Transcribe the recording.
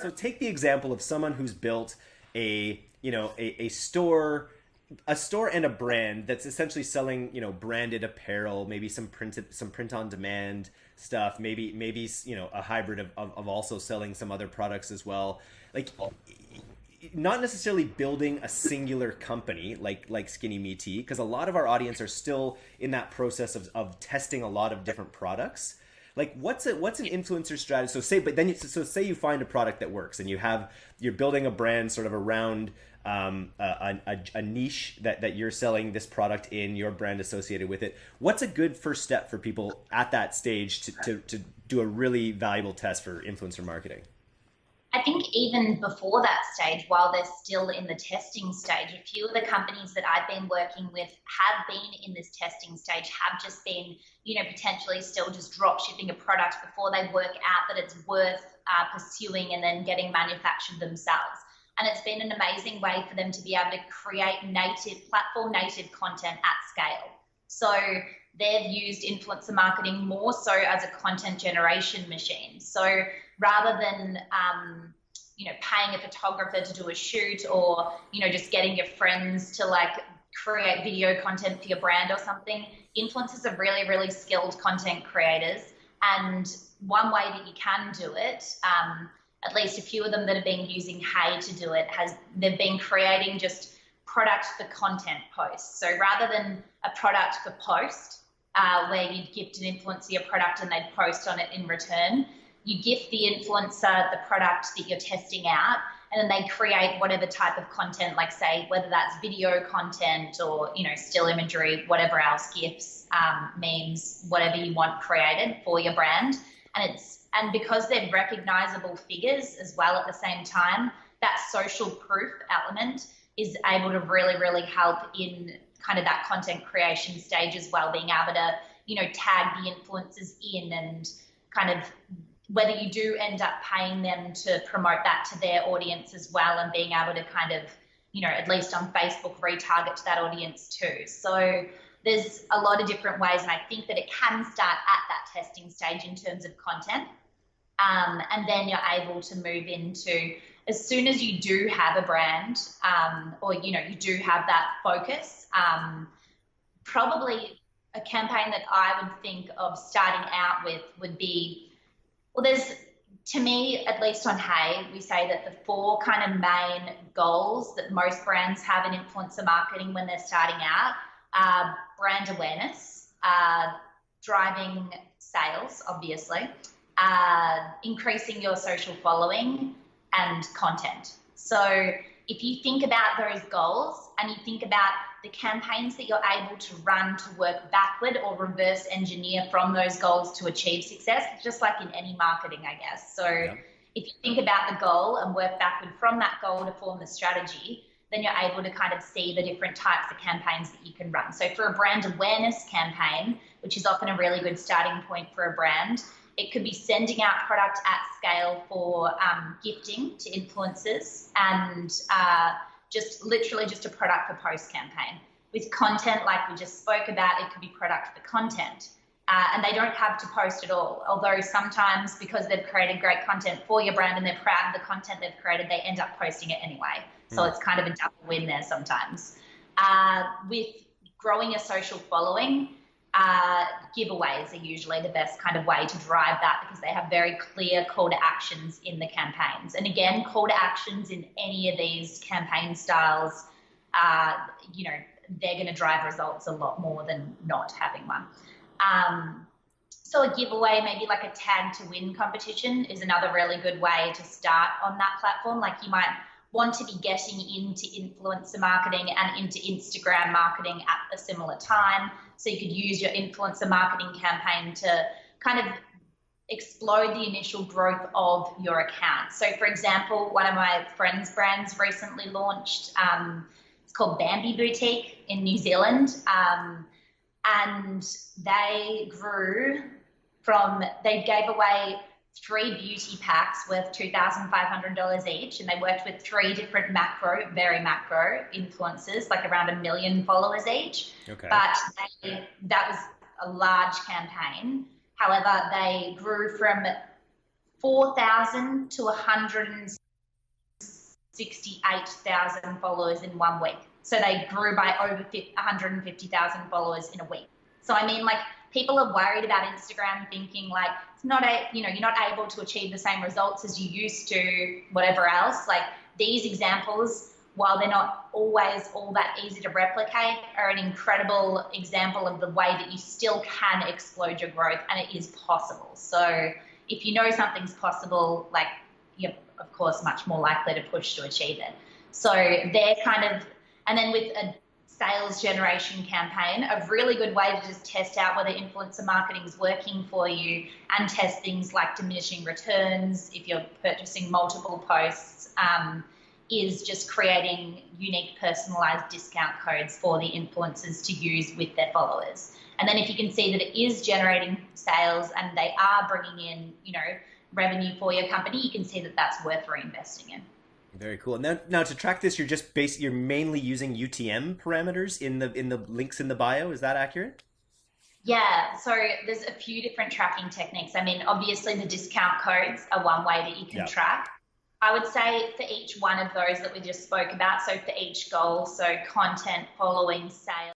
so take the example of someone who's built a you know a, a store a store and a brand that's essentially selling you know branded apparel maybe some printed some print on demand stuff maybe maybe you know a hybrid of, of, of also selling some other products as well. Like not necessarily building a singular company like like SkinnyMe Tea because a lot of our audience are still in that process of, of testing a lot of different products like what's a what's an influencer strategy? So say but then you, so say you find a product that works and you have you're building a brand sort of around um, a, a, a, niche that, that you're selling this product in your brand associated with it. What's a good first step for people at that stage to, to, to do a really valuable test for influencer marketing I think even before that stage, while they're still in the testing stage, a few of the companies that I've been working with have been in this testing stage, have just been, you know, potentially still just drop shipping a product before they work out that it's worth uh, pursuing and then getting manufactured themselves. And it's been an amazing way for them to be able to create native, platform native content at scale. So they've used influencer marketing more so as a content generation machine. So rather than um, you know paying a photographer to do a shoot or you know just getting your friends to like create video content for your brand or something influencers are really really skilled content creators and one way that you can do it um, at least a few of them that have been using hey to do it has they've been creating just product for content posts so rather than a product for post uh, where you'd gift an influencer your product and they'd post on it in return. You gift the influencer the product that you're testing out and then they create whatever type of content like say whether that's video content or you know still imagery whatever else gifs um, memes whatever you want created for your brand. And it's and because they're recognizable figures as well at the same time that social proof element is able to really really help in kind of that content creation stage as well being able to you know tag the influencers in and kind of whether you do end up paying them to promote that to their audience as well and being able to kind of, you know, at least on Facebook, retarget to that audience too. So there's a lot of different ways, and I think that it can start at that testing stage in terms of content. Um, and then you're able to move into as soon as you do have a brand um, or you know you do have that focus um, probably a campaign that i would think of starting out with would be well, there's to me, at least on Hey, we say that the four kind of main goals that most brands have in influencer marketing when they're starting out are brand awareness, uh, driving sales, obviously, uh, increasing your social following, and content. So if you think about those goals and you think about the campaigns that you're able to run to work backward or reverse engineer from those goals to achieve success, just like in any marketing, I guess. So yeah. if you think about the goal and work backward from that goal to form the strategy, then you're able to kind of see the different types of campaigns that you can run. So for a brand awareness campaign, which is often a really good starting point for a brand, it could be sending out product at scale for um, gifting to influencers and uh, just literally just a product for post campaign. With content, like we just spoke about, it could be product for content. Uh, and they don't have to post at all. Although sometimes, because they've created great content for your brand and they're proud of the content they've created, they end up posting it anyway. So mm. it's kind of a double win there sometimes. Uh, with growing a social following, uh, giveaways are usually the best kind of way to drive that because they have very clear call to actions in the campaigns. And again, call to actions in any of these campaign styles, uh, you know, they're going to drive results a lot more than not having one. Um, so a giveaway, maybe like a tag to win competition, is another really good way to start on that platform. Like you might want to be getting into influencer marketing and into Instagram marketing at a similar time. So you could use your influencer marketing campaign to kind of explode the initial growth of your account. So, for example, one of my friends' brands recently launched. Um, it's called Bambi Boutique in New Zealand, um, and they grew from they gave away three beauty packs worth $2,500 each. And they worked with three different macro, very macro influencers, like around a million followers each. Okay. But they, that was a large campaign. However, they grew from 4,000 to 168,000 followers in one week. So they grew by over 150,000 followers in a week. So I mean, like people are worried about Instagram, thinking like it's not a, you know, you're not able to achieve the same results as you used to, whatever else. Like these examples, while they're not always all that easy to replicate, are an incredible example of the way that you still can explode your growth, and it is possible. So if you know something's possible, like you're of course much more likely to push to achieve it. So they're kind of, and then with a sales generation campaign, a really good way to just test out whether influencer marketing is working for you and test things like diminishing returns if you're purchasing multiple posts. Um, is just creating unique personalized discount codes for the influencers to use with their followers. And then if you can see that it is generating sales and they are bringing in, you know, revenue for your company, you can see that that's worth reinvesting in. Very cool. Now, now to track this, you're just base, you're mainly using UTM parameters in the in the links in the bio. Is that accurate? Yeah, so there's a few different tracking techniques. I mean, obviously the discount codes are one way that you can track. I would say for each one of those that we just spoke about, so for each goal, so content, following, sales.